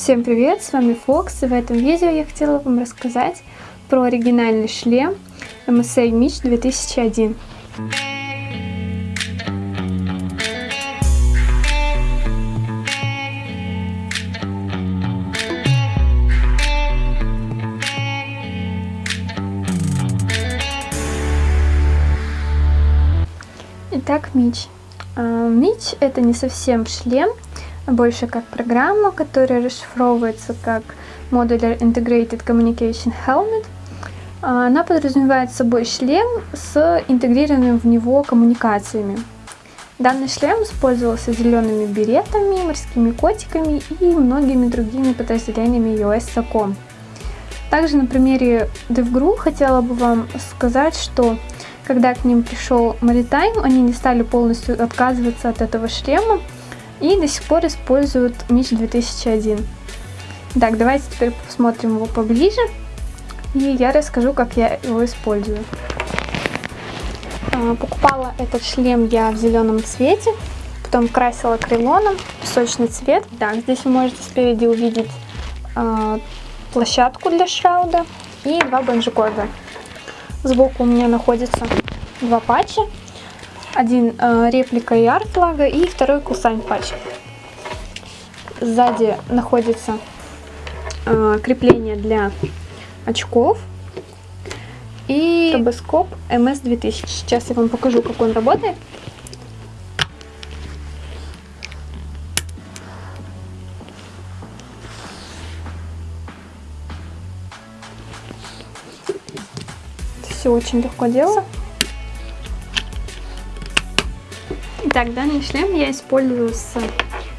Всем привет, с вами Фокс, и в этом видео я хотела вам рассказать про оригинальный шлем MSA Mitch 2001. Итак, Мич. Мич это не совсем шлем, больше как программа, которая расшифровывается как Modular Integrated Communication Helmet. А, она подразумевает собой шлем с интегрированными в него коммуникациями. Данный шлем использовался зелеными беретами, морскими котиками и многими другими подразделениями US. Также на примере DevGru хотела бы вам сказать, что когда к ним пришел Maritime, они не стали полностью отказываться от этого шлема, и до сих пор используют Мич 2001. Так, давайте теперь посмотрим его поближе. И я расскажу, как я его использую. А, покупала этот шлем я в зеленом цвете, потом красила крилоном, песочный цвет. Так, здесь вы можете спереди увидеть э, площадку для шрауда и два банджикорда. Сбоку у меня находится два патча один э, реплика и арт-лага, и второй кусань патч. Сзади находится э, крепление для очков и робоскоп MS-2000. Сейчас я вам покажу, как он работает. Все очень легко делается. Итак, данный шлем я использую с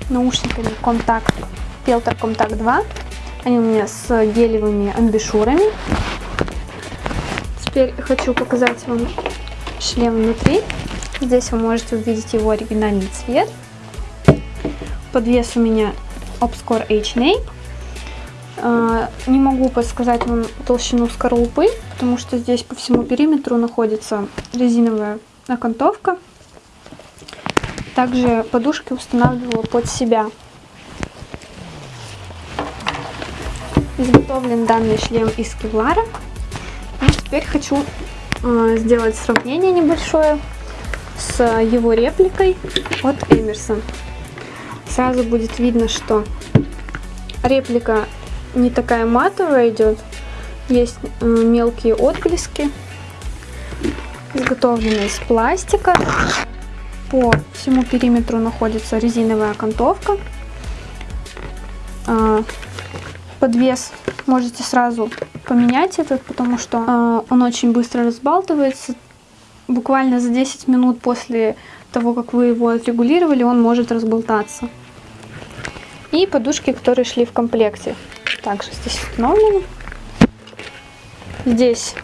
наушниками Contact, Filter Contact 2. Они у меня с гелевыми амбишурами. Теперь хочу показать вам шлем внутри. Здесь вы можете увидеть его оригинальный цвет. Подвес у меня Obscure H-Nape. А, не могу подсказать вам толщину скорлупы, потому что здесь по всему периметру находится резиновая окантовка. Также подушки устанавливала под себя. Изготовлен данный шлем из кевлара. И теперь хочу э, сделать сравнение небольшое с его репликой от Эмерсон. Сразу будет видно, что реплика не такая матовая идет. Есть э, мелкие отблески. Изготовлена из пластика. По всему периметру находится резиновая окантовка. А, подвес можете сразу поменять этот, потому что а, он очень быстро разбалтывается. Буквально за 10 минут после того, как вы его отрегулировали, он может разболтаться. И подушки, которые шли в комплекте, также здесь установлены. Здесь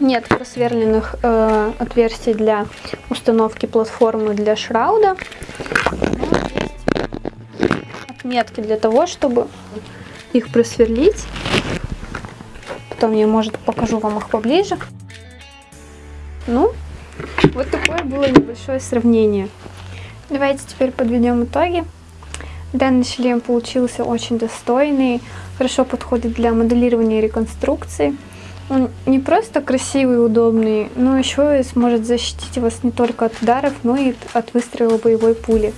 нет просверленных э, отверстий для установки платформы для шрауда. Отметки для того, чтобы их просверлить. Потом я, может, покажу вам их поближе. Ну, вот такое было небольшое сравнение. Давайте теперь подведем итоги. Данный шлем получился очень достойный, хорошо подходит для моделирования и реконструкции. Он не просто красивый и удобный, но еще и сможет защитить вас не только от ударов, но и от выстрела боевой пули.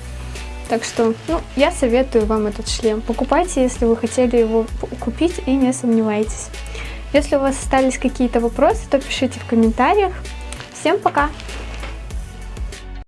Так что, ну, я советую вам этот шлем. Покупайте, если вы хотели его купить и не сомневайтесь. Если у вас остались какие-то вопросы, то пишите в комментариях. Всем пока!